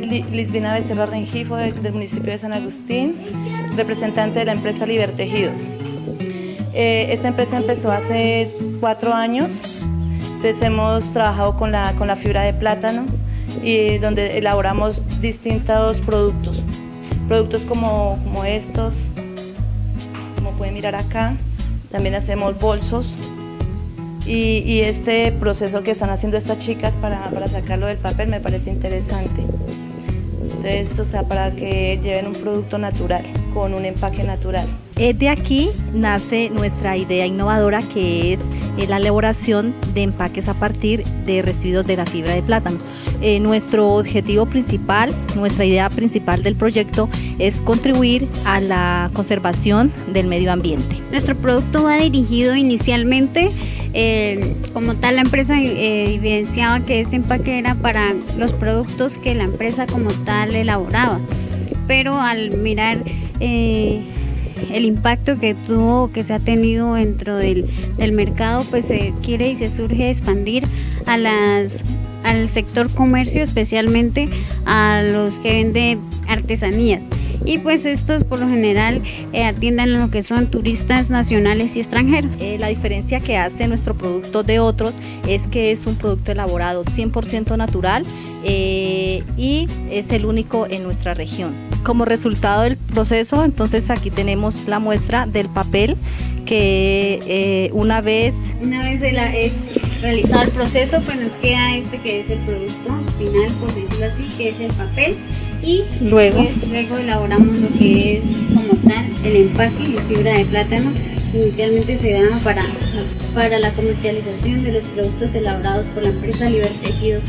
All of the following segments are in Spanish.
es Lisbina Becerra Rengifo del municipio de San Agustín, representante de la empresa Libertejidos. Eh, esta empresa empezó hace cuatro años, entonces hemos trabajado con la, con la fibra de plátano y donde elaboramos distintos productos, productos como, como estos, como pueden mirar acá, también hacemos bolsos, y, este proceso que están haciendo estas chicas para, para sacarlo del papel me parece interesante. O sea, para que lleven un producto natural, con un empaque natural. De aquí nace nuestra idea innovadora que es eh, la elaboración de empaques a partir de residuos de la fibra de plátano. Eh, nuestro objetivo principal, nuestra idea principal del proyecto es contribuir a la conservación del medio ambiente. Nuestro producto va dirigido inicialmente eh, como tal la empresa eh, evidenciaba que este empaque era para los productos que la empresa como tal elaboraba, pero al mirar eh, el impacto que tuvo, que se ha tenido dentro del, mercado, pues se quiere y se surge expandir al sector comercio, especialmente a los que venden artesanías y pues estos por lo general eh, atienden lo que son turistas nacionales y extranjeros. Eh, la diferencia que hace nuestro producto de otros es que es un producto elaborado 100% natural eh, y es el único en nuestra región. Como resultado del proceso, entonces aquí tenemos la muestra del papel que una vez... Una vez realizado el proceso, pues nos queda este que es el producto final, por decirlo así, que es el papel y luego, luego elaboramos lo que es como tal el empaque de fibra de plátano inicialmente se da para, para la comercialización de los productos elaborados por la empresa Libertejidos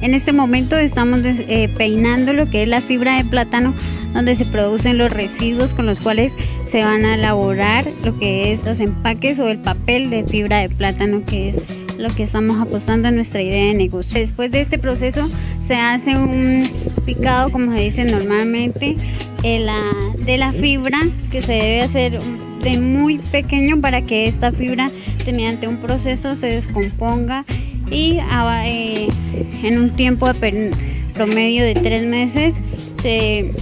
En este momento estamos eh, peinando lo que es la fibra de plátano, donde se producen los residuos con los cuales se van a elaborar lo que es los empaques o el papel de fibra de plátano, que es lo que estamos apostando en nuestra idea de negocio. Después de este proceso se hace un picado, como se dice normalmente, de la, de la fibra que se debe hacer de muy pequeño para que esta fibra mediante un proceso se descomponga y ah, eh, en un tiempo promedio de tres meses se,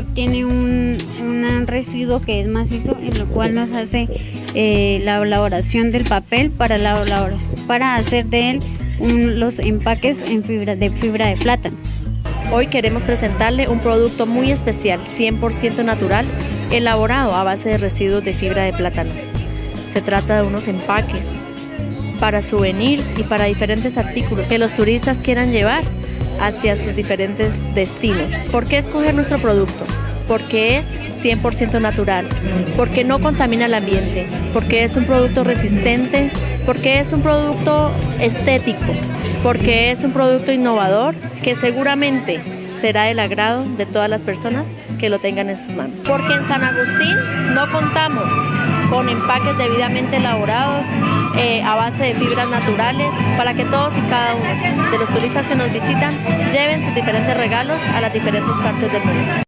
obtiene un, un, residuo que es macizo en lo cual nos hace eh, la elaboración del papel para, la, para hacer de él los empaques en fibra, de fibra de plátano. Hoy queremos presentarle un producto muy especial, 100% natural, elaborado a base de residuos de fibra de plátano. Se trata de unos empaques para souvenirs y para diferentes artículos que los turistas quieran llevar hacia sus diferentes destinos. ¿Por qué escoger nuestro producto? Porque es 100% natural, porque no contamina el ambiente, porque es un producto resistente, porque es un producto estético, porque es un producto innovador que seguramente será del agrado de todas las personas que lo tengan en sus manos. Porque en San Agustín no contamos con empaques debidamente elaborados eh, a base de fibras naturales para que todos y cada uno de los turistas que nos visitan lleven sus diferentes regalos a las diferentes partes del mundo.